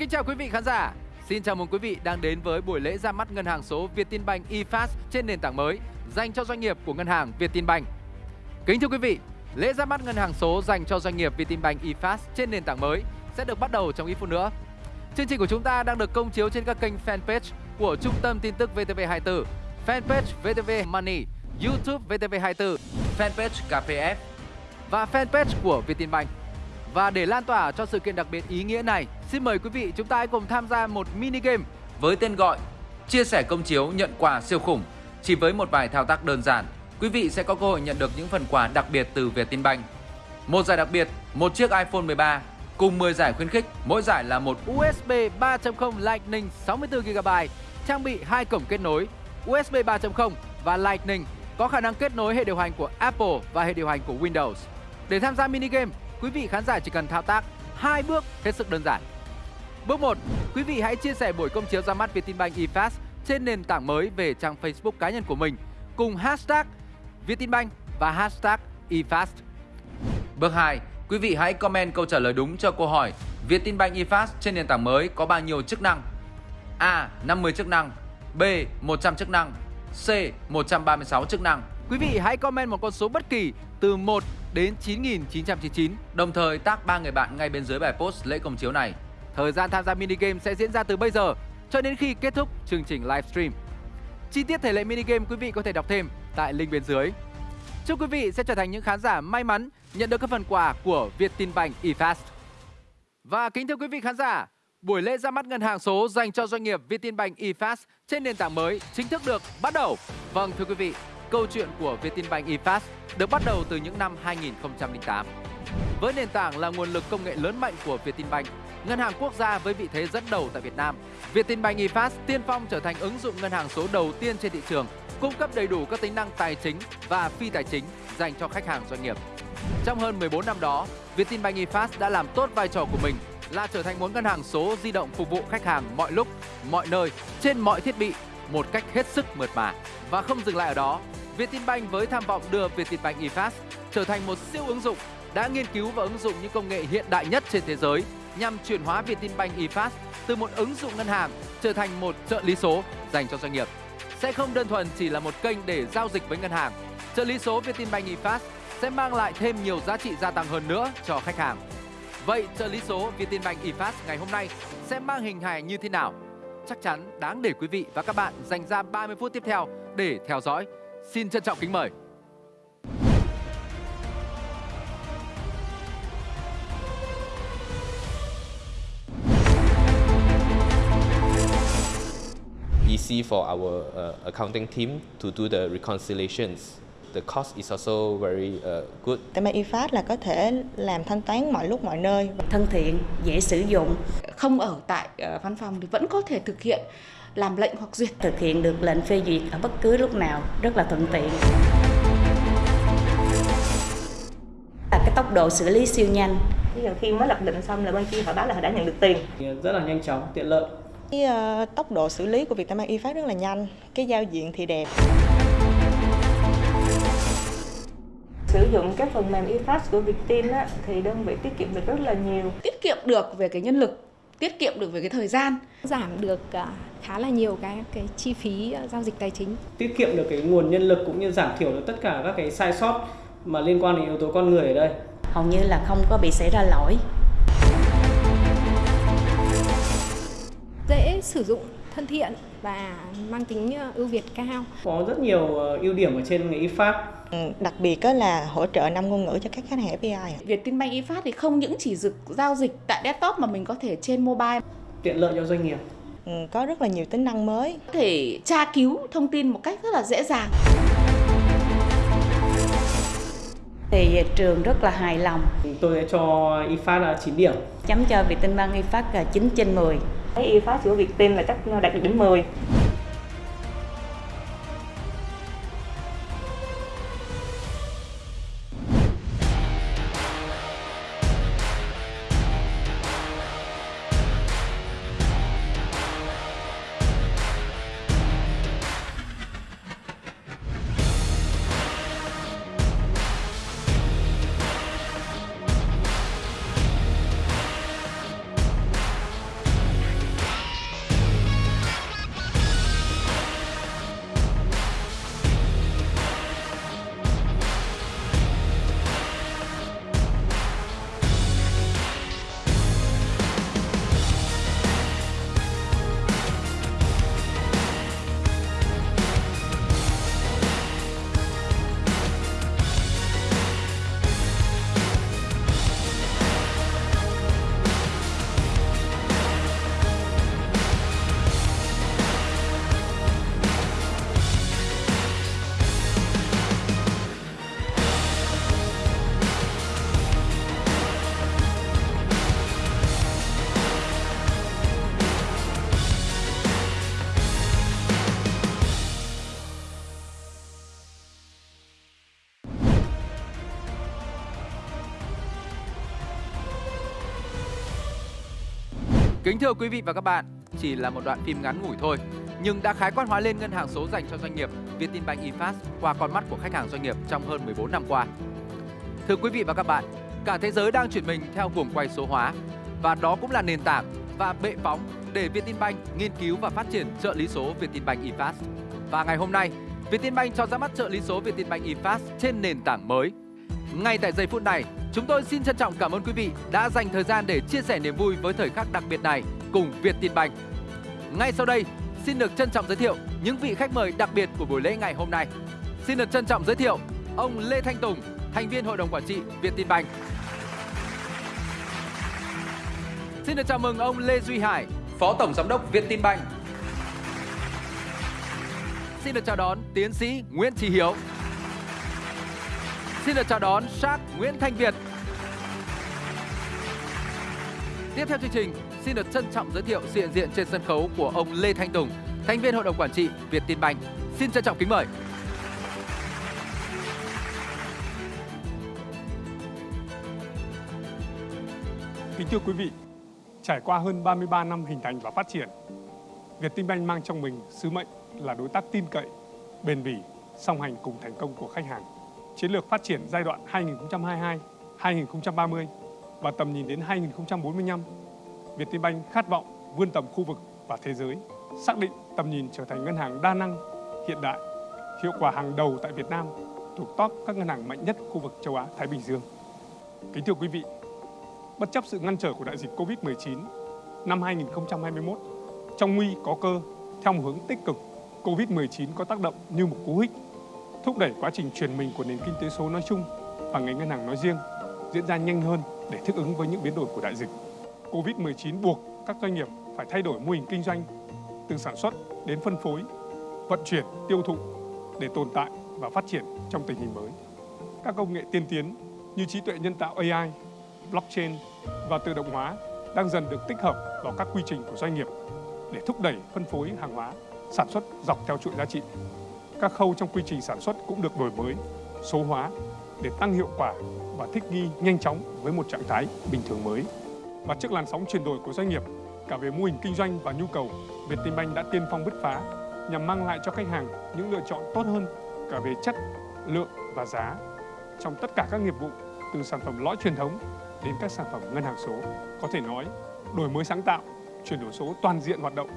Kính chào quý vị khán giả. Xin chào mừng quý vị đang đến với buổi lễ ra mắt ngân hàng số Vietinbank eFast trên nền tảng mới dành cho doanh nghiệp của ngân hàng Vietinbank. Kính thưa quý vị, lễ ra mắt ngân hàng số dành cho doanh nghiệp Vietinbank eFast trên nền tảng mới sẽ được bắt đầu trong ít phút nữa. Chương trình của chúng ta đang được công chiếu trên các kênh fanpage của Trung tâm tin tức VTV24, fanpage VTV Money, YouTube VTV24, fanpage KPF và fanpage của Vietinbank. Và để lan tỏa cho sự kiện đặc biệt ý nghĩa này, xin mời quý vị chúng ta hãy cùng tham gia một mini game với tên gọi Chia sẻ công chiếu nhận quà siêu khủng. Chỉ với một vài thao tác đơn giản, quý vị sẽ có cơ hội nhận được những phần quà đặc biệt từ Vietinbank. Một giải đặc biệt, một chiếc iPhone 13 cùng 10 giải khuyến khích, mỗi giải là một USB 3.0 Lightning 64GB, trang bị hai cổng kết nối USB 3.0 và Lightning có khả năng kết nối hệ điều hành của Apple và hệ điều hành của Windows. Để tham gia mini game, quý vị khán giả chỉ cần thao tác hai bước hết sức đơn giản. Bước 1, quý vị hãy chia sẻ buổi công chiếu ra mắt Vietinbank eFast trên nền tảng mới về trang Facebook cá nhân của mình cùng hashtag Vietinbank và hashtag eFast. Bước 2, quý vị hãy comment câu trả lời đúng cho câu hỏi Vietinbank eFast trên nền tảng mới có bao nhiêu chức năng? A. 50 chức năng B. 100 chức năng C. 136 chức năng Quý vị hãy comment một con số bất kỳ từ 1 đến 9.999 Đồng thời tác ba người bạn ngay bên dưới bài post lễ công chiếu này. Thời gian tham gia mini game sẽ diễn ra từ bây giờ cho đến khi kết thúc chương trình livestream Chi tiết thể lệ mini game quý vị có thể đọc thêm tại link bên dưới. Chúc quý vị sẽ trở thành những khán giả may mắn nhận được các phần quà của Vietinbank eFast. Và kính thưa quý vị khán giả Buổi lễ ra mắt ngân hàng số dành cho doanh nghiệp Vietinbank eFast trên nền tảng mới chính thức được bắt đầu. Vâng thưa quý vị, câu chuyện của Vietinbank eFast được bắt đầu từ những năm 2008. Với nền tảng là nguồn lực công nghệ lớn mạnh của Vietinbank, ngân hàng quốc gia với vị thế dẫn đầu tại Việt Nam, Vietinbank eFast tiên phong trở thành ứng dụng ngân hàng số đầu tiên trên thị trường, cung cấp đầy đủ các tính năng tài chính và phi tài chính dành cho khách hàng doanh nghiệp. Trong hơn 14 năm đó, Vietinbank eFast đã làm tốt vai trò của mình là trở thành một ngân hàng số di động phục vụ khách hàng mọi lúc, mọi nơi, trên mọi thiết bị một cách hết sức mượt mà. Và không dừng lại ở đó, Vietinbank với tham vọng đưa Vietinbank eFast trở thành một siêu ứng dụng đã nghiên cứu và ứng dụng những công nghệ hiện đại nhất trên thế giới nhằm chuyển hóa Vietinbank eFast từ một ứng dụng ngân hàng trở thành một trợ lý số dành cho doanh nghiệp. Sẽ không đơn thuần chỉ là một kênh để giao dịch với ngân hàng. Trợ lý số Vietinbank eFast sẽ mang lại thêm nhiều giá trị gia tăng hơn nữa cho khách hàng. Vậy trợ lý số Vietinbank eFast ngày hôm nay sẽ mang hình hài như thế nào? Chắc chắn đáng để quý vị và các bạn dành ra 30 phút tiếp theo để theo dõi. Xin trân trọng kính mời. easy for our uh, accounting team to do the reconciliations. The cost is also very uh, good. Tại eFast là có thể làm thanh toán mọi lúc mọi nơi. thân thiện, dễ sử dụng, không ở tại ờ, văn phòng thì vẫn có thể thực hiện làm lệnh hoặc duyệt. Thực hiện được lệnh phê duyệt ở bất cứ lúc nào, rất là thuận tiện. Là cái tốc độ xử lý siêu nhanh. Ví dụ khi mới lập định xong là bên kia họ báo là họ đã nhận được tiền. rất là nhanh chóng, tiện lợi. Cái ờ, tốc độ xử lý của Vietnambank eFast rất là nhanh, cái giao diện thì đẹp. Sử dụng cái phần mềm eFast của Viettin á, thì đơn vị tiết kiệm được rất là nhiều. Tiết kiệm được về cái nhân lực, tiết kiệm được về cái thời gian. giảm được à, khá là nhiều cái cái chi phí à, giao dịch tài chính. Tiết kiệm được cái nguồn nhân lực cũng như giảm thiểu được tất cả các cái sai sót mà liên quan đến yếu tố con người ở đây. Hầu như là không có bị xảy ra lỗi. Dễ sử dụng, thân thiện và mang tính à, ưu việt cao. Có rất nhiều ờ, ưu điểm ở trên cái eFast. Ừ, Đặc biệt là hỗ trợ 5 ngôn ngữ cho các khách hàng FPI. ạ. Vietinbank eFast thì không những chỉ dực giao dịch tại desktop mà mình có thể trên mobile tiện lợi cho doanh nghiệp. Ừ, Có rất là nhiều tính năng mới. có thể tra cứu thông tin một cách rất là dễ dàng. Thì trường rất là hài lòng, Tôi sẽ cho là 9 điểm. chấm cho Vietinbank là 9 trên 10. Thấy y Cái eFast của Viettin là chắc đạt được đến 10. Kính thưa quý vị và các bạn, chỉ là một đoạn phim ngắn ngủi thôi, nhưng đã khái quát hóa lên ngân hàng số dành cho doanh nghiệp Vietinbank eFast qua con mắt của khách hàng doanh nghiệp trong hơn 14 năm qua. Thưa quý vị và các bạn, cả thế giới đang chuyển mình theo cuồng quay số hóa và đó cũng là nền tảng và bệ phóng để Vietinbank nghiên cứu và phát triển trợ lý số Vietinbank eFast. Và ngày hôm nay, Vietinbank cho ra mắt trợ lý số Vietinbank eFast trên nền tảng mới. Ngay tại giây phút này, chúng tôi xin trân trọng cảm ơn quý vị đã dành thời gian để chia sẻ niềm vui với thời khắc đặc biệt này cùng Vietinbank. Ngay sau đây, xin được trân trọng giới thiệu những vị khách mời đặc biệt của buổi lễ ngày hôm nay. Xin được trân trọng giới thiệu ông Lê Thanh Tùng, thành viên hội đồng quản trị Vietinbank. Xin được chào mừng ông Lê Duy Hải, Phó Tổng Giám đốc Vietinbank. Xin được chào đón tiến sĩ Nguyễn Trí Hiếu. Xin được chào đón Shark Nguyễn Thanh Việt. Tiếp theo chương trình, xin được trân trọng giới thiệu sự hiện diện trên sân khấu của ông Lê Thanh Tùng, thành viên hội đồng quản trị Vietinbank. Xin trân trọng kính mời. Kính thưa quý vị, trải qua hơn 33 năm hình thành và phát triển, Vietinbank mang trong mình sứ mệnh là đối tác tin cậy, bền bỉ, song hành cùng thành công của khách hàng. Chiến lược phát triển giai đoạn 2022-2030 và tầm nhìn đến 2045, Vietinbank khát vọng vươn tầm khu vực và thế giới, xác định tầm nhìn trở thành ngân hàng đa năng, hiện đại, hiệu quả hàng đầu tại Việt Nam, thuộc top các ngân hàng mạnh nhất khu vực châu Á Thái Bình Dương. Kính thưa quý vị, bất chấp sự ngăn trở của đại dịch Covid-19, năm 2021, trong nguy có cơ, theo một hướng tích cực, Covid-19 có tác động như một cú hích, thúc đẩy quá trình chuyển mình của nền kinh tế số nói chung và ngành ngân hàng nói riêng diễn ra nhanh hơn để thích ứng với những biến đổi của đại dịch. Covid-19 buộc các doanh nghiệp phải thay đổi mô hình kinh doanh từ sản xuất đến phân phối, vận chuyển, tiêu thụ để tồn tại và phát triển trong tình hình mới. Các công nghệ tiên tiến như trí tuệ nhân tạo AI, blockchain và tự động hóa đang dần được tích hợp vào các quy trình của doanh nghiệp để thúc đẩy phân phối hàng hóa, sản xuất dọc theo chuỗi giá trị. Các khâu trong quy trình sản xuất cũng được đổi mới, số hóa để tăng hiệu quả và thích nghi nhanh chóng với một trạng thái bình thường mới. Và trước làn sóng chuyển đổi của doanh nghiệp, cả về mô hình kinh doanh và nhu cầu, Vietinbank đã tiên phong bứt phá nhằm mang lại cho khách hàng những lựa chọn tốt hơn cả về chất, lượng và giá trong tất cả các nghiệp vụ từ sản phẩm lõi truyền thống đến các sản phẩm ngân hàng số. Có thể nói, đổi mới sáng tạo, chuyển đổi số toàn diện hoạt động,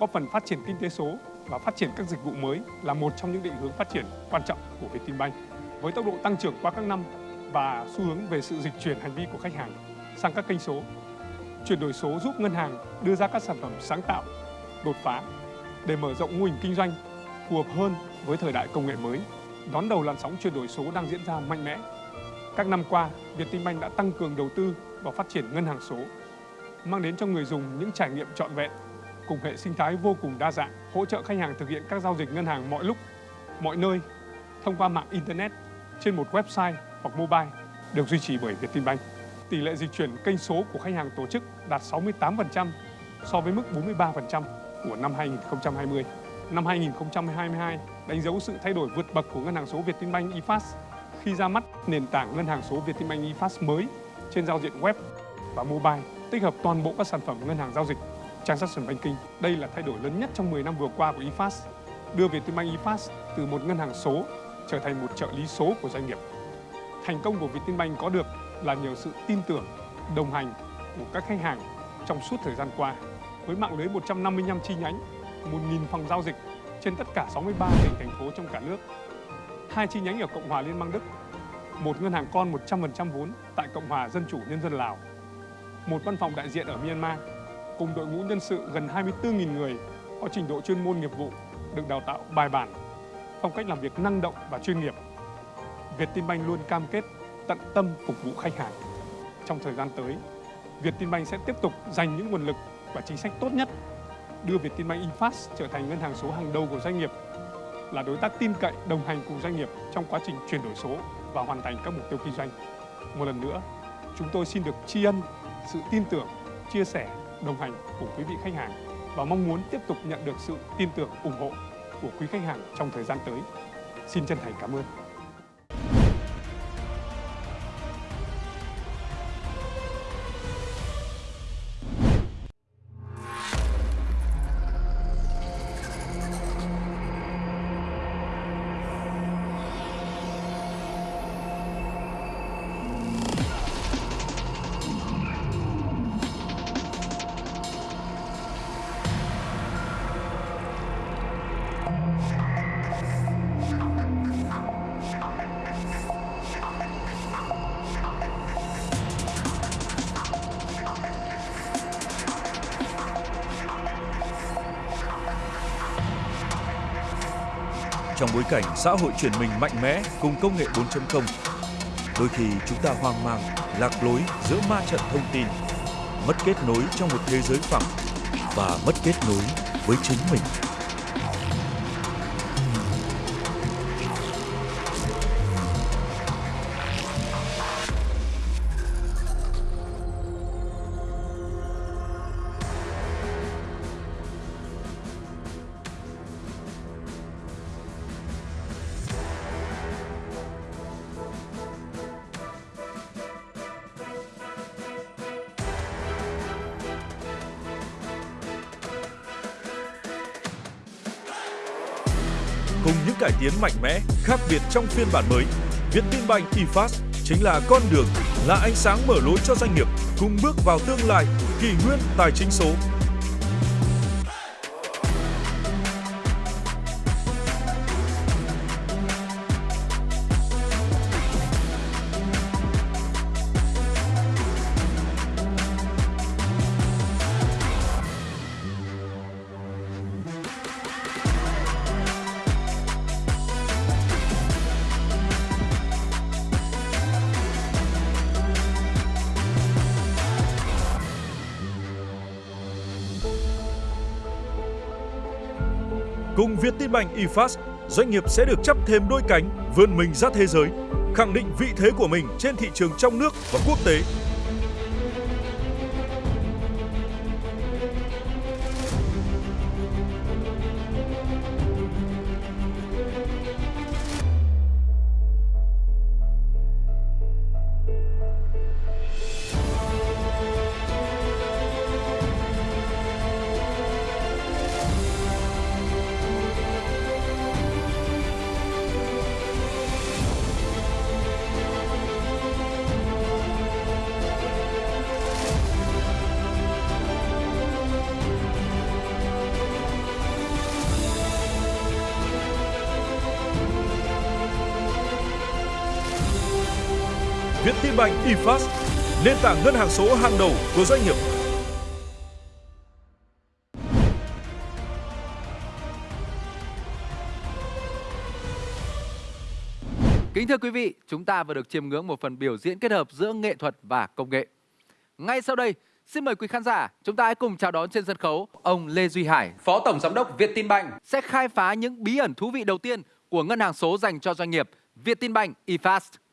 góp phần phát triển kinh tế số và phát triển các dịch vụ mới là một trong những định hướng phát triển quan trọng của Vietinbank. Với tốc độ tăng trưởng qua các năm và xu hướng về sự dịch chuyển hành vi của khách hàng sang các kênh số, chuyển đổi số giúp ngân hàng đưa ra các sản phẩm sáng tạo, đột phá để mở rộng mô hình kinh doanh phù hợp hơn với thời đại công nghệ mới, đón đầu làn sóng chuyển đổi số đang diễn ra mạnh mẽ các năm qua, Vietinbank đã tăng cường đầu tư vào phát triển ngân hàng số, mang đến cho người dùng những trải nghiệm trọn vẹn cùng hệ sinh thái vô cùng đa dạng, hỗ trợ khách hàng thực hiện các giao dịch ngân hàng mọi lúc, mọi nơi thông qua mạng internet trên một website hoặc mobile được duy trì bởi Vietinbank. Tỷ lệ dịch chuyển kênh số của khách hàng tổ chức đạt 68% so với mức 43% của năm 2020. Năm 2022 đánh dấu sự thay đổi vượt bậc của ngân hàng số Vietinbank eFast khi ra mắt nền tảng ngân hàng số Vietinbank eFast mới trên giao diện web và mobile, tích hợp toàn bộ các sản phẩm ngân hàng giao dịch Transaction Banking. Đây là thay đổi lớn nhất trong 10 năm vừa qua của ifas đưa Vietinbank ifas từ một ngân hàng số trở thành một trợ lý số của doanh nghiệp. Thành công của Vietinbank có được là nhờ sự tin tưởng, đồng hành của các khách hàng trong suốt thời gian qua. Với mạng lưới 155 chi nhánh, 1.000 phòng giao dịch trên tất cả 63 tỉnh thành phố trong cả nước hai chi nhánh ở Cộng hòa Liên bang Đức, một ngân hàng con 100% vốn tại Cộng hòa Dân chủ Nhân dân Lào, một văn phòng đại diện ở Myanmar, cùng đội ngũ nhân sự gần 24.000 người có trình độ chuyên môn nghiệp vụ được đào tạo bài bản, phong cách làm việc năng động và chuyên nghiệp. Vietinbank luôn cam kết tận tâm phục vụ khách hàng. Trong thời gian tới, Vietinbank sẽ tiếp tục dành những nguồn lực và chính sách tốt nhất đưa Vietinbank eFast trở thành ngân hàng số hàng đầu của doanh nghiệp là đối tác tin cậy đồng hành cùng doanh nghiệp trong quá trình chuyển đổi số và hoàn thành các mục tiêu kinh doanh. Một lần nữa, chúng tôi xin được tri ân sự tin tưởng, chia sẻ, đồng hành cùng quý vị khách hàng và mong muốn tiếp tục nhận được sự tin tưởng, ủng hộ của quý khách hàng trong thời gian tới. Xin chân thành cảm ơn. Bối cảnh xã hội chuyển mình mạnh mẽ cùng công nghệ 4.0, đôi khi chúng ta hoang mang, lạc lối giữa ma trận thông tin, mất kết nối trong một thế giới phẳng và mất kết nối với chính mình. Tiến mạnh mẽ, khác biệt trong phiên bản mới, Vietinbank eFast chính là con đường, là ánh sáng mở lối cho doanh nghiệp cùng bước vào tương lai kỷ nguyên tài chính số. Cùng Vietinbank eFast, doanh nghiệp sẽ được chấp thêm đôi cánh, vươn mình ra thế giới, khẳng định vị thế của mình trên thị trường trong nước và quốc tế. EFast, nền tảng ngân hàng số hàng đầu của doanh nghiệp. Kính thưa quý vị, chúng ta vừa được chiêm ngưỡng một phần biểu diễn kết hợp giữa nghệ thuật và công nghệ. Ngay sau đây, xin mời quý khán giả, chúng ta hãy cùng chào đón trên sân khấu ông Lê Duy Hải, Phó Tổng Giám đốc Vietinbank sẽ khai phá những bí ẩn thú vị đầu tiên của ngân hàng số dành cho doanh nghiệp Vietinbank eFast.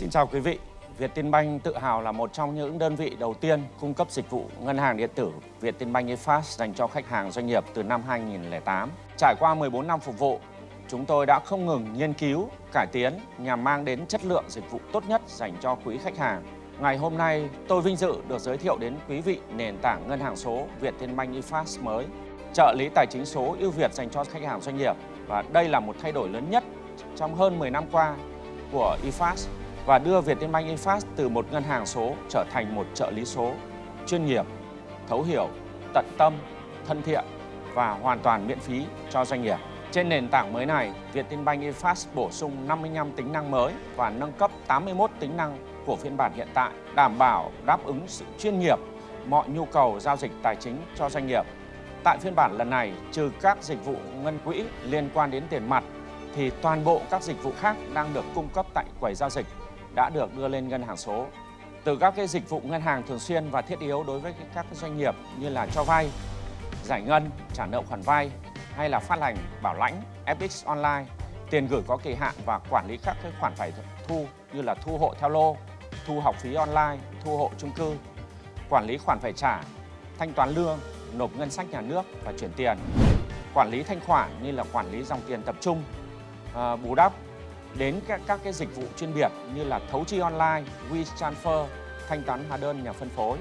Xin chào quý vị. Vietinbank tự hào là một trong những đơn vị đầu tiên cung cấp dịch vụ ngân hàng điện tử Vietinbank eFast dành cho khách hàng doanh nghiệp từ năm 2008. Trải qua 14 năm phục vụ, chúng tôi đã không ngừng nghiên cứu, cải tiến nhằm mang đến chất lượng dịch vụ tốt nhất dành cho quý khách hàng. Ngày hôm nay, tôi vinh dự được giới thiệu đến quý vị nền tảng ngân hàng số Vietinbank eFast mới, trợ lý tài chính số ưu việt dành cho khách hàng doanh nghiệp. Và đây là một thay đổi lớn nhất trong hơn 10 năm qua của eFast và đưa Vietinbank Infast từ một ngân hàng số trở thành một trợ lý số chuyên nghiệp, thấu hiểu, tận tâm, thân thiện và hoàn toàn miễn phí cho doanh nghiệp. Trên nền tảng mới này, Vietinbank eFast bổ sung 55 tính năng mới và nâng cấp 81 tính năng của phiên bản hiện tại, đảm bảo đáp ứng sự chuyên nghiệp mọi nhu cầu giao dịch tài chính cho doanh nghiệp. Tại phiên bản lần này, trừ các dịch vụ ngân quỹ liên quan đến tiền mặt thì toàn bộ các dịch vụ khác đang được cung cấp tại quầy giao dịch đã được đưa lên ngân hàng số. Từ các cái dịch vụ ngân hàng thường xuyên và thiết yếu đối với các doanh nghiệp như là cho vay, giải ngân, trả nợ khoản vay hay là phát hành bảo lãnh, FX online, tiền gửi có kỳ hạn và quản lý các cái khoản phải thu như là thu hộ theo lô, thu học phí online, thu hộ chung cư, quản lý khoản phải trả, thanh toán lương, nộp ngân sách nhà nước và chuyển tiền, quản lý thanh khoản như là quản lý dòng tiền tập trung, à, bù đắp đến các, các cái dịch vụ chuyên biệt như là thấu chi online, WeTransfer, thanh toán hóa đơn nhà phân phối.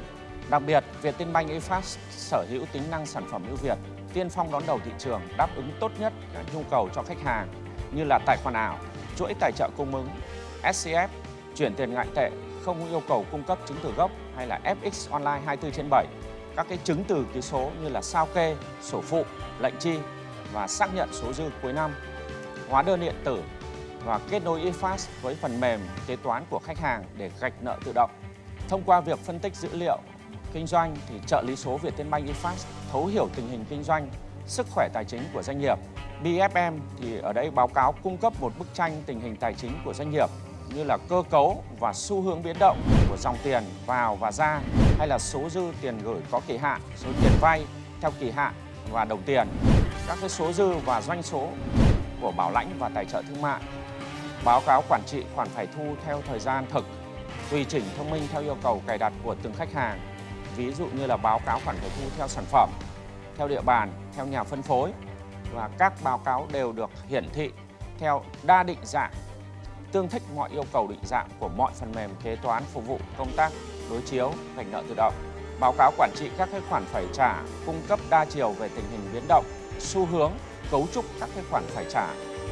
Đặc biệt, Vietinbank eFast sở hữu tính năng sản phẩm ưu việt, tiên phong đón đầu thị trường, đáp ứng tốt nhất các nhu cầu cho khách hàng như là tài khoản ảo, chuỗi tài trợ cung ứng, SCF, chuyển tiền ngoại tệ, không yêu cầu cung cấp chứng từ gốc hay là FX online 24 trên 7, các cái chứng từ ký số như là sao kê, sổ phụ, lệnh chi và xác nhận số dư cuối năm, hóa đơn điện tử, và kết nối eFast với phần mềm kế toán của khách hàng để gạch nợ tự động. Thông qua việc phân tích dữ liệu kinh doanh thì trợ lý số Vietinbank eFast thấu hiểu tình hình kinh doanh, sức khỏe tài chính của doanh nghiệp. BFM thì ở đây báo cáo cung cấp một bức tranh tình hình tài chính của doanh nghiệp như là cơ cấu và xu hướng biến động của dòng tiền vào và ra hay là số dư tiền gửi có kỳ hạn, số tiền vay theo kỳ hạn và đồng tiền, các cái số dư và doanh số của bảo lãnh và tài trợ thương mại, báo cáo quản trị khoản phải thu theo thời gian thực, tùy chỉnh thông minh theo yêu cầu cài đặt của từng khách hàng, ví dụ như là báo cáo khoản phải thu theo sản phẩm, theo địa bàn, theo nhà phân phối và các báo cáo đều được hiển thị theo đa định dạng tương thích mọi yêu cầu định dạng của mọi phần mềm kế toán phục vụ công tác đối chiếu gạch nợ tự động. Báo cáo quản trị các cái khoản phải trả cung cấp đa chiều về tình hình biến động, xu hướng, cấu trúc các cái khoản phải trả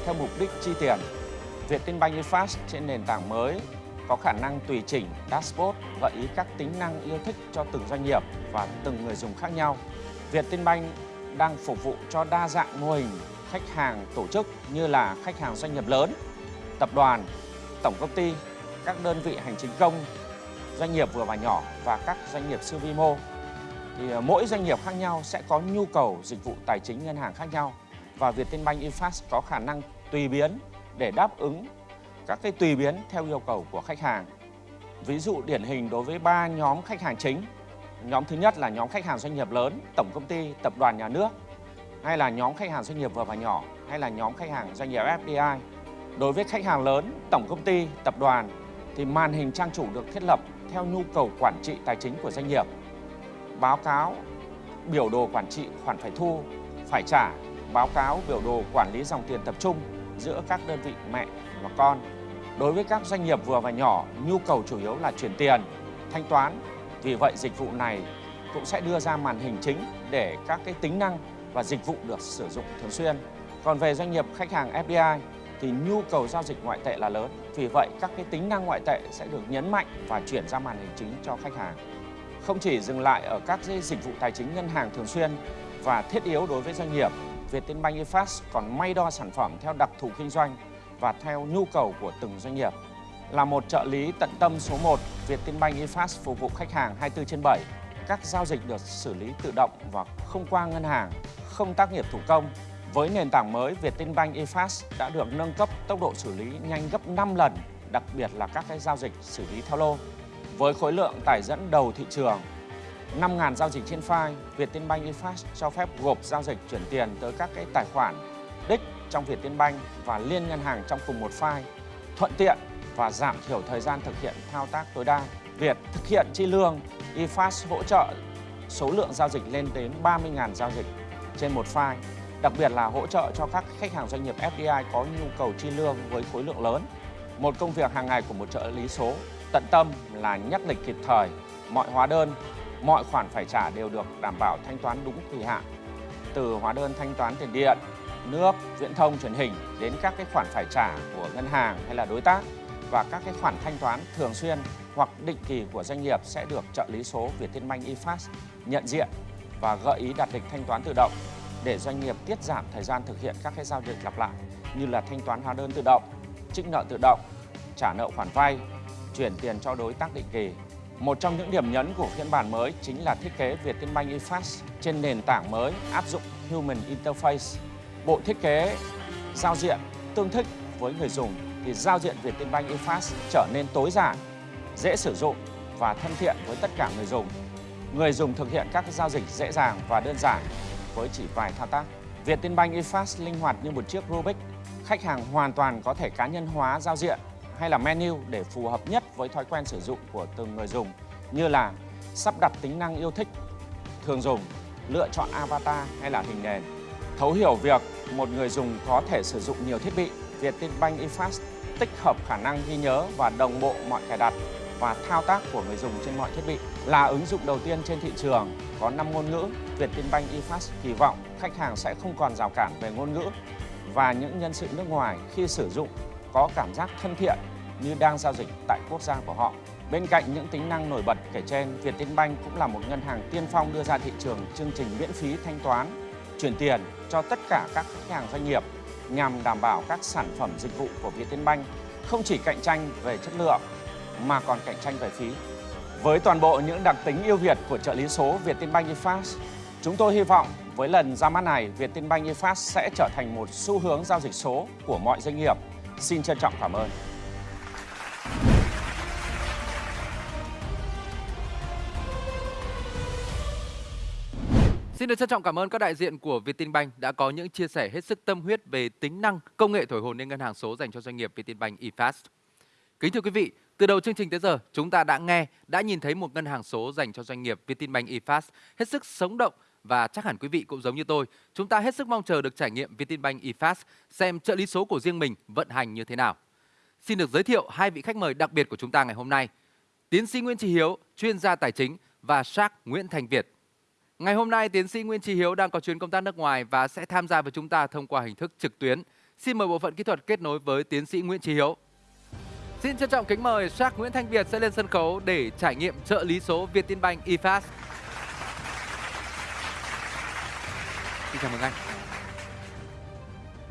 theo mục đích chi tiền. Vietinbank eFast trên nền tảng mới có khả năng tùy chỉnh dashboard gợi ý các tính năng yêu thích cho từng doanh nghiệp và từng người dùng khác nhau. Vietinbank đang phục vụ cho đa dạng mô hình khách hàng tổ chức như là khách hàng doanh nghiệp lớn, tập đoàn, tổng công ty, các đơn vị hành chính công, doanh nghiệp vừa và nhỏ và các doanh nghiệp siêu vi mô. Thì ờ, mỗi doanh nghiệp khác nhau sẽ có nhu cầu dịch vụ tài chính ngân hàng khác nhau và Vietinbank eFast có khả năng tùy biến để đáp ứng các cái tùy biến theo yêu cầu của khách hàng. Ví dụ điển hình đối với ba nhóm khách hàng chính. Nhóm thứ nhất là nhóm khách hàng doanh nghiệp lớn, tổng công ty, tập đoàn nhà nước hay là nhóm khách hàng doanh nghiệp vừa và nhỏ hay là nhóm khách hàng doanh nghiệp FDI Đối với khách hàng lớn, tổng công ty, tập đoàn thì màn hình trang chủ được thiết lập theo nhu cầu quản trị tài chính của doanh nghiệp. Báo cáo biểu đồ quản trị khoản phải thu, phải trả, báo cáo biểu đồ quản lý dòng tiền tập trung giữa các đơn vị mẹ và con. Đối với các doanh nghiệp vừa và nhỏ, nhu cầu chủ yếu là chuyển tiền, thanh toán. Vì vậy dịch vụ này cũng sẽ đưa ra màn hình chính để các cái tính năng và dịch vụ được sử dụng thường xuyên. Còn về doanh nghiệp khách hàng FDI thì nhu cầu giao dịch ngoại tệ là lớn. Vì vậy, các cái tính năng ngoại tệ sẽ được nhấn mạnh và chuyển ra màn hình chính cho khách hàng. Không chỉ dừng lại ở các dịch vụ tài chính ngân hàng thường xuyên và thiết yếu đối với doanh nghiệp, Vietinbank eFast còn may đo sản phẩm theo đặc thù kinh doanh và theo nhu cầu của từng doanh nghiệp. Là một trợ lý tận tâm số 1, Vietinbank eFast phục vụ khách hàng 24 trên 7. Các giao dịch được xử lý tự động và không qua ngân hàng, không tác nghiệp thủ công với nền tảng mới, Vietinbank eFast đã được nâng cấp tốc độ xử lý nhanh gấp 5 lần, đặc biệt là các cái giao dịch xử lý theo lô. Với khối lượng tải dẫn đầu thị trường, 5.000 giao dịch trên file, Vietinbank eFast cho phép gộp giao dịch chuyển tiền tới các cái tài khoản đích trong Vietinbank và liên ngân hàng trong cùng một file, thuận tiện và giảm thiểu thời gian thực hiện thao tác tối đa. Việc thực hiện chi lương, eFast hỗ trợ số lượng giao dịch lên đến 30.000 giao dịch trên một file đặc biệt là hỗ trợ cho các khách hàng doanh nghiệp FDI có nhu cầu chi lương với khối lượng lớn. Một công việc hàng ngày của một trợ lý số tận tâm là nhắc lịch kịp thời, mọi hóa đơn, mọi khoản phải trả đều được đảm bảo thanh toán đúng kỳ hạn. Từ hóa đơn thanh toán tiền điện, nước, viễn thông, truyền hình đến các cái khoản phải trả của ngân hàng hay là đối tác và các cái khoản thanh toán thường xuyên hoặc định kỳ của doanh nghiệp sẽ được trợ lý số Vietinbank eFast nhận diện và gợi ý đặt lịch thanh toán tự động để doanh nghiệp tiết giảm thời gian thực hiện các cái giao dịch lặp lại như là thanh toán hóa đơn tự động, trích nợ tự động, trả nợ khoản vay, chuyển tiền cho đối tác định kỳ. Một trong những điểm nhấn của phiên bản mới chính là thiết kế Vietinbank eFast trên nền tảng mới áp dụng Human Interface. Bộ thiết kế giao diện tương thích với người dùng thì giao diện Vietinbank eFast trở nên tối giản, dễ sử dụng và thân thiện với tất cả người dùng. Người dùng thực hiện các giao dịch dễ dàng và đơn giản với chỉ vài thao tác. Vietinbank eFast linh hoạt như một chiếc Rubik. Khách hàng hoàn toàn có thể cá nhân hóa giao diện hay là menu để phù hợp nhất với thói quen sử dụng của từng người dùng như là sắp đặt tính năng yêu thích, thường dùng, lựa chọn avatar hay là hình nền. Thấu hiểu việc một người dùng có thể sử dụng nhiều thiết bị, Vietinbank eFast tích hợp khả năng ghi nhớ và đồng bộ mọi cài đặt và thao tác của người dùng trên mọi thiết bị. Là ứng dụng đầu tiên trên thị trường có 5 ngôn ngữ, Vietinbank eFast kỳ vọng khách hàng sẽ không còn rào cản về ngôn ngữ và những nhân sự nước ngoài khi sử dụng có cảm giác thân thiện như đang giao dịch tại quốc gia của họ. Bên cạnh những tính năng nổi bật kể trên, Vietinbank cũng là một ngân hàng tiên phong đưa ra thị trường chương trình miễn phí thanh toán, chuyển tiền cho tất cả các khách hàng doanh nghiệp nhằm đảm bảo các sản phẩm dịch vụ của Vietinbank không chỉ cạnh tranh về chất lượng mà còn cạnh tranh về phí. Với toàn bộ những đặc tính ưu việt của trợ lý số Vietinbank eFast, chúng tôi hy vọng với lần ra mắt này, Vietinbank eFast sẽ trở thành một xu hướng giao dịch số của mọi doanh nghiệp. Xin trân trọng cảm ơn. Xin được trân trọng cảm ơn các đại diện của Vietinbank đã có những chia sẻ hết sức tâm huyết về tính năng công nghệ thổi hồn lên ngân hàng số dành cho doanh nghiệp Vietinbank eFast. Kính thưa quý vị, từ đầu chương trình tới giờ, chúng ta đã nghe, đã nhìn thấy một ngân hàng số dành cho doanh nghiệp Vietinbank eFast hết sức sống động và chắc hẳn quý vị cũng giống như tôi, chúng ta hết sức mong chờ được trải nghiệm Vietinbank eFast xem trợ lý số của riêng mình vận hành như thế nào. Xin được giới thiệu hai vị khách mời đặc biệt của chúng ta ngày hôm nay. Tiến sĩ Nguyễn Trí Hiếu, chuyên gia tài chính và Shark Nguyễn Thành Việt. Ngày hôm nay, tiến sĩ Nguyễn Trí Hiếu đang có chuyến công tác nước ngoài và sẽ tham gia với chúng ta thông qua hình thức trực tuyến. Xin mời bộ phận kỹ thuật kết nối với tiến sĩ Nguyễn Trí Hiếu. Xin trân trọng kính mời Shark Nguyễn Thanh Việt sẽ lên sân khấu để trải nghiệm trợ lý số Vietinbank eFast. Xin chào mừng anh.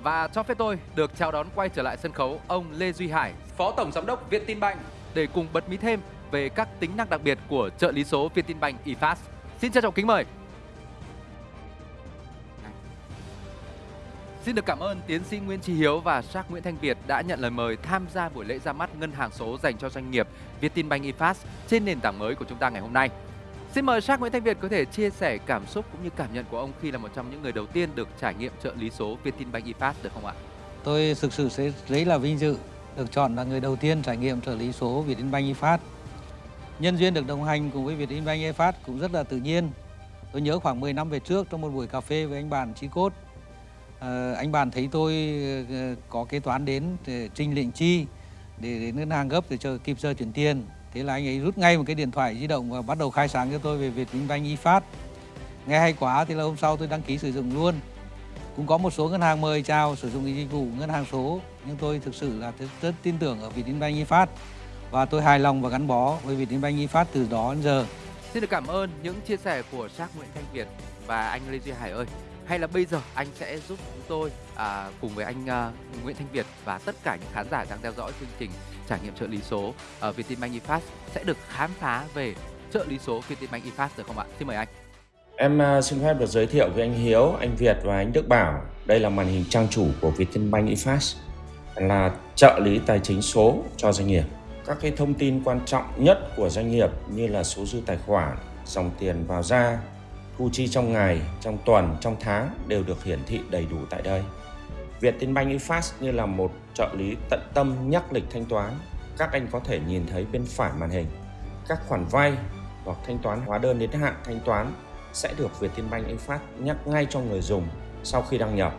Và cho phép tôi được chào đón quay trở lại sân khấu ông Lê Duy Hải, Phó Tổng Giám đốc Vietinbank để cùng bật mí thêm về các tính năng đặc biệt của trợ lý số Vietinbank eFast. Xin trân trọng kính mời. Xin được cảm ơn tiến sĩ Nguyễn Trí Hiếu và Sắc Nguyễn Thanh Việt đã nhận lời mời tham gia buổi lễ ra mắt ngân hàng số dành cho doanh nghiệp Vietinbank eFast trên nền tảng mới của chúng ta ngày hôm nay. Xin mời Sắc Nguyễn Thanh Việt có thể chia sẻ cảm xúc cũng như cảm nhận của ông khi là một trong những người đầu tiên được trải nghiệm trợ lý số Vietinbank ePass được không ạ? Tôi thực sự sẽ rất là vinh dự được chọn là người đầu tiên trải nghiệm trợ lý số Vietinbank ePass. Nhân duyên được đồng hành cùng với Vietinbank ePass cũng rất là tự nhiên. Tôi nhớ khoảng 10 năm về trước trong một buổi cà phê với anh bạn Chí Cốt, à, anh bạn thấy tôi ờ, có kế toán đến để trình lệnh chi để đến ngân hàng gấp để chờ kịp giờ chuyển tiền thế là anh ấy rút ngay một cái điện thoại di động và bắt đầu khai sáng cho tôi về Vietinbank eFast nghe hay quá thì là hôm sau tôi đăng ký sử dụng luôn cũng có một số ngân hàng mời chào sử dụng dịch vụ ngân hàng số nhưng tôi thực sự là rất, rất tin tưởng ở Vietinbank eFast và tôi hài lòng và gắn bó với Vietinbank eFast từ đó đến giờ. Xin được cảm ơn những chia sẻ của Shark Nguyễn Thanh Việt và anh Lê Duy Hải ơi. Hay là bây giờ anh sẽ giúp chúng tôi à, cùng với anh à, Nguyễn Thanh Việt và tất cả những khán giả đang theo dõi chương trình trải nghiệm trợ lý số ở Vietinbank eFast sẽ được khám phá về trợ lý số Vietinbank eFast được không ạ? Xin mời anh. Em à, xin phép được giới thiệu với anh Hiếu, anh Việt và anh Đức Bảo. Đây là màn hình trang chủ của Vietinbank eFast là trợ lý tài chính số cho doanh nghiệp. Các cái thông tin quan trọng nhất của doanh nghiệp như là số dư tài khoản, dòng tiền vào ra, thu chi trong ngày, trong tuần, trong tháng đều được hiển thị đầy đủ tại đây. Vietinbank eFast như là một trợ lý tận tâm nhắc lịch thanh toán. Các anh có thể nhìn thấy bên phải màn hình các khoản vay hoặc thanh toán hóa đơn đến hạn thanh toán sẽ được Vietinbank eFast nhắc ngay cho người dùng sau khi đăng nhập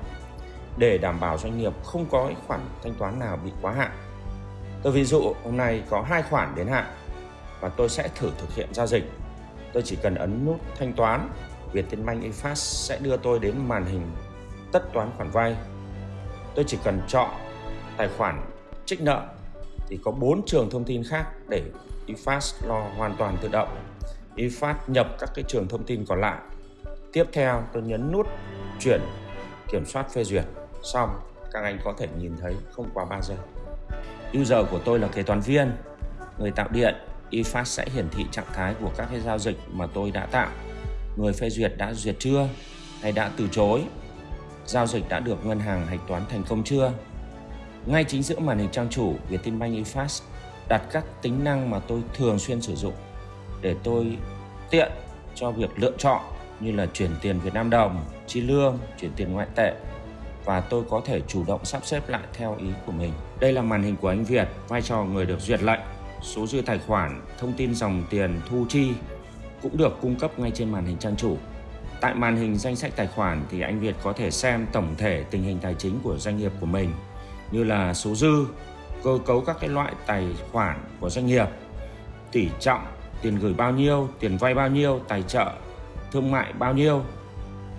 để đảm bảo doanh nghiệp không có khoản thanh toán nào bị quá hạn. Tôi ví dụ hôm nay có hai khoản đến hạn và tôi sẽ thử thực hiện giao dịch. Tôi chỉ cần ấn nút thanh toán, Vietinbank eFast sẽ đưa tôi đến màn hình tất toán khoản vay. Tôi chỉ cần chọn tài khoản trích nợ thì có bốn trường thông tin khác để iFast lo hoàn toàn tự động. iFast nhập các cái trường thông tin còn lại. Tiếp theo tôi nhấn nút chuyển kiểm soát phê duyệt. Xong các anh có thể nhìn thấy không quá 3 giây. User của tôi là kế toán viên, người tạo điện. iFast sẽ hiển thị trạng thái của các cái giao dịch mà tôi đã tạo. Người phê duyệt đã duyệt chưa hay đã từ chối. Giao dịch đã được ngân hàng hạch toán thành công chưa ngay chính giữa màn hình trang chủ Vietinbank eFast đặt các tính năng mà tôi thường xuyên sử dụng để tôi tiện cho việc lựa chọn như là chuyển tiền Việt Nam đồng, chi lương, chuyển tiền ngoại tệ và tôi có thể chủ động sắp xếp lại theo ý của mình. Đây là màn hình của anh Việt, vai trò người được duyệt lệnh, số dư tài khoản, thông tin dòng tiền thu chi cũng được cung cấp ngay trên màn hình trang chủ. Tại màn hình danh sách tài khoản thì anh Việt có thể xem tổng thể tình hình tài chính của doanh nghiệp của mình như là số dư, cơ cấu các cái loại tài khoản của doanh nghiệp, tỷ trọng, tiền gửi bao nhiêu, tiền vay bao nhiêu, tài trợ, thương mại bao nhiêu,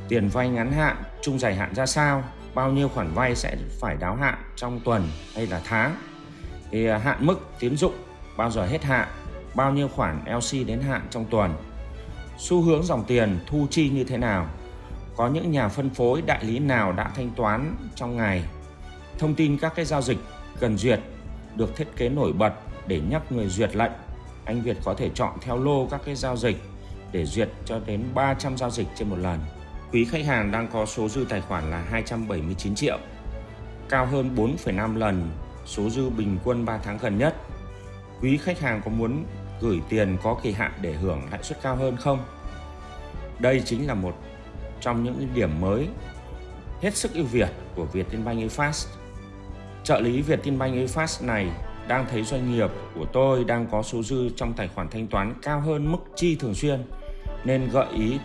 tiền vay ngắn hạn, trung dài hạn ra sao, bao nhiêu khoản vay sẽ phải đáo hạn trong tuần hay là tháng. Thì à, hạn mức tín dụng bao giờ hết hạn, bao nhiêu khoản LC đến hạn trong tuần. Xu hướng dòng tiền thu chi như thế nào? Có những nhà phân phối đại lý nào đã thanh toán trong ngày Thông tin các cái giao dịch cần duyệt được thiết kế nổi bật để nhắc người duyệt lệnh. Anh Việt có thể chọn theo lô các cái giao dịch để duyệt cho đến 300 giao dịch trên một lần. Quý khách hàng đang có số dư tài khoản là 279 triệu, cao hơn 4,5 lần số dư bình quân 3 tháng gần nhất. Quý khách hàng có muốn gửi tiền có kỳ hạn để hưởng lãi suất cao hơn không? Đây chính là một trong những điểm mới hết sức ưu việt của Vietinbank eFast. Trợ lý Vietinbank eFast này đang thấy doanh nghiệp của tôi đang có số dư trong tài khoản thanh toán cao hơn mức chi thường xuyên, nên gợi ý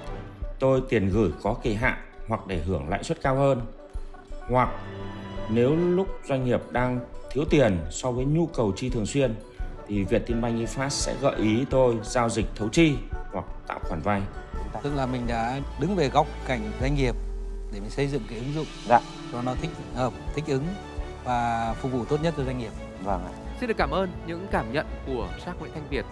tôi tiền gửi có kỳ hạn hoặc để hưởng lãi suất cao hơn. Hoặc nếu lúc doanh nghiệp đang thiếu tiền so với nhu cầu chi thường xuyên thì Vietinbank eFast sẽ gợi ý tôi giao dịch thấu chi hoặc tạo khoản vay. Tức là mình đã đứng về góc cảnh doanh nghiệp để mình xây dựng cái ứng dụng dạ. cho nó thích hợp, thích ứng và phục vụ tốt nhất cho doanh nghiệp. Vâng ạ. Xin được cảm ơn những cảm nhận của Shark Nguyễn Thanh Việt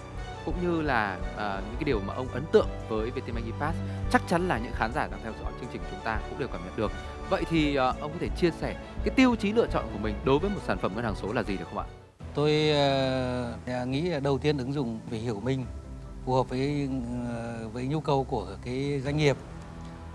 cũng như là uh, những cái điều mà ông ấn tượng với Vietinbank eFast chắc chắn là những khán giả đang theo dõi chương trình chúng ta cũng đều cảm nhận được. Vậy thì uh, ông có thể chia sẻ cái tiêu chí lựa chọn của mình đối với một sản phẩm ngân hàng số là gì được không ạ? Tôi uh, nghĩ đầu tiên ứng dụng phải hiểu mình phù hợp với ờ, với nhu cầu của cái doanh nghiệp.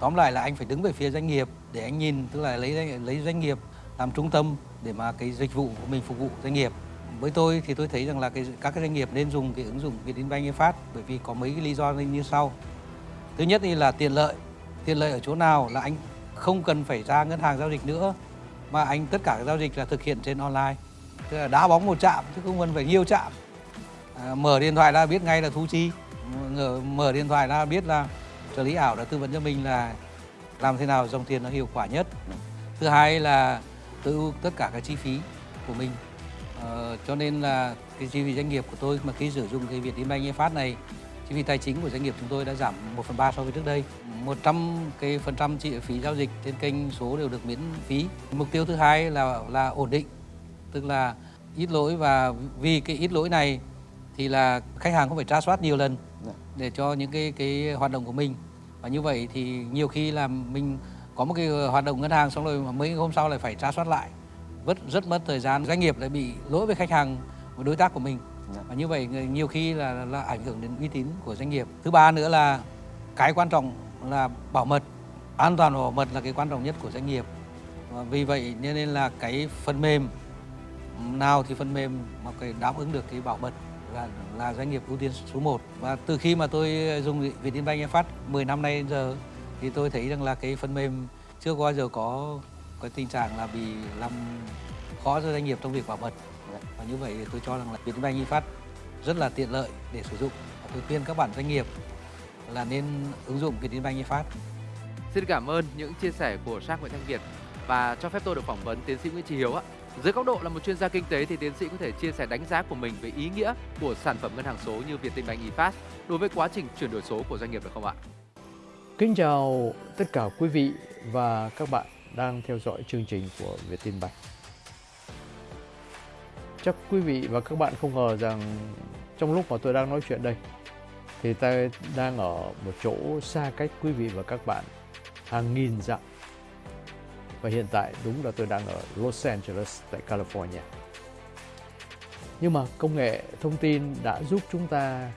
Tóm lại là anh phải đứng về phía doanh nghiệp để anh nhìn tức là lấy lấy doanh nghiệp làm trung tâm để mà cái dịch vụ của mình phục vụ doanh nghiệp với tôi thì tôi thấy rằng là cái, các cái doanh nghiệp nên dùng cái ứng dụng Vietinbank eFast bởi vì có mấy cái lý do như sau. Thứ nhất thì là tiện lợi. Tiện lợi ở chỗ nào là anh không cần phải ra ngân hàng giao dịch nữa mà anh tất cả các giao dịch là thực hiện trên online. Tức là đá bóng một chạm chứ không cần phải nhiều chạm. À, mở điện thoại ra biết ngay là thu chi. Mở, điện thoại ra biết là trợ lý ảo đã tư vấn cho mình là làm thế nào dòng tiền nó hiệu quả nhất. Thứ hai là tự tất cả các chi phí của mình Ờ, cho nên là cái chi phí doanh nghiệp của tôi mà khi sử dụng cái Vietinbank eFast này chi phí tài chính của doanh nghiệp chúng tôi đã giảm 1 phần 3 so với trước đây 100 cái phần trăm chi phí giao dịch trên kênh số đều được miễn phí mục tiêu thứ hai là là ổn định tức là ít lỗi và vì cái ít lỗi này thì là khách hàng không phải tra soát nhiều lần dạ. để cho những cái cái hoạt động của mình. Và như vậy thì nhiều khi là mình có một cái hoạt động ngân hàng xong rồi mà mấy hôm sau lại phải tra soát lại. Rất rất mất thời gian doanh nghiệp lại bị lỗi với khách hàng và đối tác của mình. Dạ. và như vậy nhiều khi là, là ảnh hưởng đến uy tín của doanh nghiệp. Thứ ba nữa là cái quan trọng là bảo mật an toàn và bảo mật là cái quan trọng nhất của doanh nghiệp. Và vì vậy nên là cái phần mềm nào thì phần mềm mà cái đáp ứng được cái bảo mật là là doanh nghiệp ưu tiên số 1 và từ khi mà tôi dùng Vietinbank phát 10 năm nay đến giờ, thì tôi thấy rằng là cái phần mềm chưa bao giờ có cái tình trạng là bị làm khó cho doanh nghiệp trong việc bảo mật. Và như vậy tôi cho rằng là Vietinbank phát rất là tiện lợi để sử dụng. Và tôi khuyên các bạn doanh nghiệp là nên ứng dụng Vietinbank phát Xin cảm ơn những chia sẻ của Shark Nguyễn Thanh Việt. Và cho phép tôi được phỏng vấn tiến sĩ Nguyễn Trí Hiếu ạ. Dưới góc độ là một chuyên gia kinh tế thì tiến sĩ có thể chia sẻ đánh giá của mình về ý nghĩa của sản phẩm ngân hàng số như Vietinbank eFast đối với quá trình chuyển đổi số của doanh nghiệp được không ạ? Kính chào tất cả quý vị và các bạn đang theo dõi chương trình của Vietinbank. Chắc quý vị và các bạn không ngờ rằng trong lúc mà tôi đang nói chuyện đây, thì tôi đang ở một chỗ xa cách quý vị và các bạn hàng nghìn dặm. Và hiện tại đúng là tôi đang ở Los Angeles tại California. Nhưng mà công nghệ thông tin đã giúp chúng ta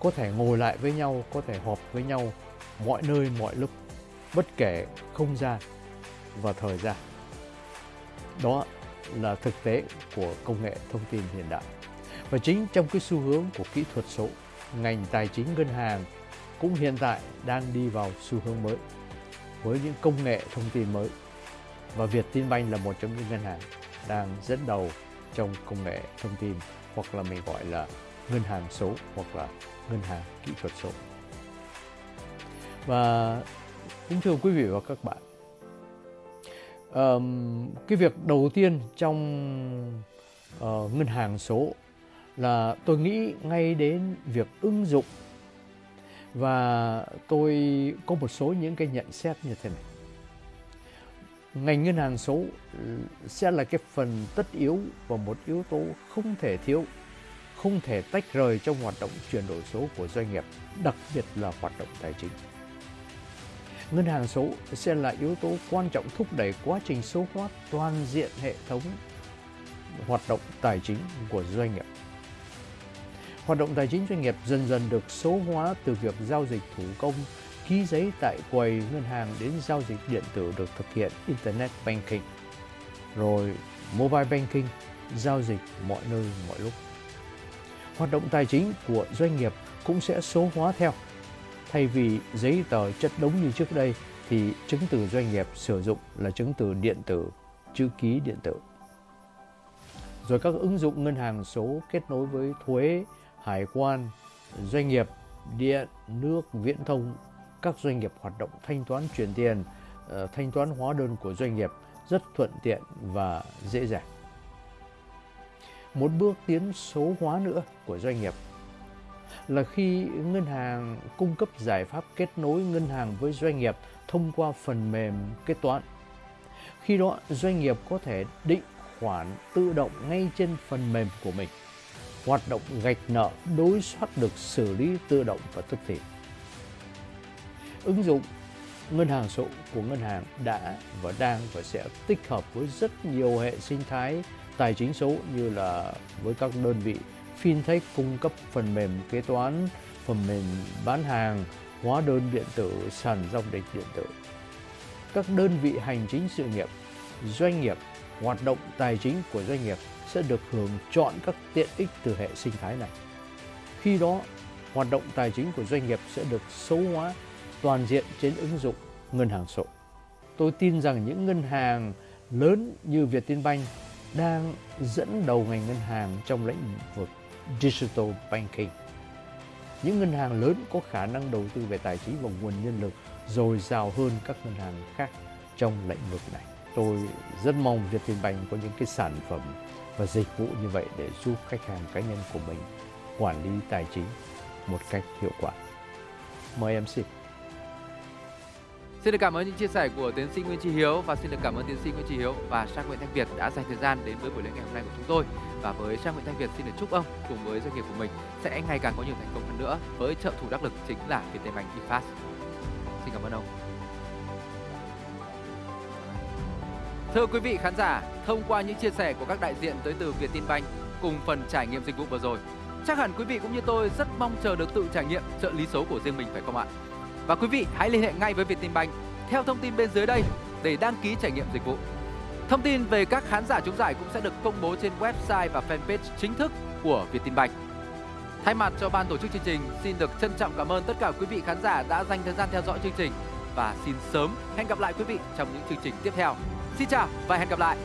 có thể ngồi lại với nhau, có thể họp với nhau mọi nơi mọi lúc, bất kể không gian và thời gian. Đó là thực tế của công nghệ thông tin hiện đại. Và chính trong cái xu hướng của kỹ thuật số, ngành tài chính ngân hàng cũng hiện tại đang đi vào xu hướng mới với những công nghệ thông tin mới. Và Vietinbank là một trong những ngân hàng đang dẫn đầu trong công nghệ thông tin hoặc là mình gọi là ngân hàng số hoặc là ngân hàng kỹ thuật số. Và kính thưa quý vị và các bạn, um, cái việc đầu tiên trong uh, ngân hàng số là tôi nghĩ ngay đến việc ứng dụng và tôi có một số những cái nhận xét như thế này ngành ngân hàng số ừ, sẽ là cái phần tất yếu và một yếu tố không thể thiếu không thể tách rời trong hoạt động chuyển đổi số của doanh nghiệp đặc biệt là hoạt động tài chính Ngân hàng số sẽ là yếu tố quan trọng thúc đẩy quá trình số hóa toàn diện hệ thống hoạt động tài chính của doanh nghiệp. Hoạt động tài chính doanh nghiệp dần dần được số hóa từ việc giao dịch thủ công, ký giấy tại quầy ngân hàng đến giao dịch điện tử được thực hiện Internet Banking, rồi Mobile Banking, giao dịch mọi nơi mọi lúc. Hoạt động tài chính của doanh nghiệp cũng sẽ số hóa theo. Thay vì giấy tờ chất đống như trước đây thì chứng từ doanh nghiệp sử dụng là chứng từ điện tử, chữ ký điện tử. Rồi các ứng dụng ngân hàng số kết nối với thuế, hải quan, doanh nghiệp, điện, nước, viễn thông, các doanh nghiệp hoạt động thanh toán chuyển tiền, ờ, thanh toán hóa đơn của doanh nghiệp rất thuận tiện và dễ dàng. Một bước tiến số hóa nữa của doanh nghiệp là khi ngân hàng cung cấp giải pháp kết nối ngân hàng với doanh nghiệp thông qua phần mềm kế toán. Khi đó doanh nghiệp có thể định khoản tự động ngay trên phần mềm của mình. Hoạt động gạch nợ đối soát được xử lý tự động và tức thì. Ứng dụng ngân hàng số của ngân hàng đã và đang và sẽ tích hợp với rất nhiều hệ sinh thái tài chính số như là với các đơn vị fintech cung cấp phần mềm kế toán, phần mềm bán hàng, hóa đơn điện tử, sàn giao dịch điện tử. Các đơn vị hành chính sự nghiệp, doanh nghiệp, hoạt động tài chính của doanh nghiệp sẽ được hưởng chọn các tiện ích từ hệ sinh thái này. Khi đó, hoạt động tài chính của doanh nghiệp sẽ được số hóa toàn diện trên ứng dụng ngân hàng số. Tôi tin rằng những ngân hàng lớn như Vietinbank đang dẫn đầu ngành ngân hàng trong lĩnh vực digital banking. Những ngân hàng lớn có khả năng đầu tư về tài chính và nguồn nhân lực dồi dào hơn các ngân hàng khác trong lĩnh vực này. Tôi rất mong Vietinbank có những cái sản phẩm và dịch vụ như vậy để giúp khách hàng cá nhân của mình quản lý tài chính một cách hiệu quả. Mời em Xin Xin được cảm ơn những chia sẻ của tiến sĩ Nguyễn Trí Hiếu và xin được cảm ơn tiến sĩ Nguyễn Trí Hiếu và Trang Nguyễn Thanh Việt đã dành thời gian đến với buổi lễ ngày hôm nay của chúng tôi. Và với Trang Nguyễn Thanh Việt xin được chúc ông cùng với doanh nghiệp của mình sẽ ngày càng có nhiều thành công hơn nữa với trợ thủ đắc lực chính là Vietinbank eFast. Xin cảm ơn ông. Thưa quý vị khán giả, thông qua những chia sẻ của các đại diện tới từ Vietinbank cùng phần trải nghiệm dịch vụ vừa rồi, chắc hẳn quý vị cũng như tôi rất mong chờ được tự trải nghiệm trợ lý số của riêng mình phải không ạ? Và quý vị hãy liên hệ ngay với Vietinbank theo thông tin bên dưới đây để đăng ký trải nghiệm dịch vụ. Thông tin về các khán giả trúng giải cũng sẽ được công bố trên website và fanpage chính thức của Vietinbank. Thay mặt cho ban tổ chức chương trình, xin được trân trọng cảm ơn tất cả quý vị khán giả đã dành thời gian theo dõi chương trình và xin sớm hẹn gặp lại quý vị trong những chương trình tiếp theo. Xin chào và hẹn gặp lại.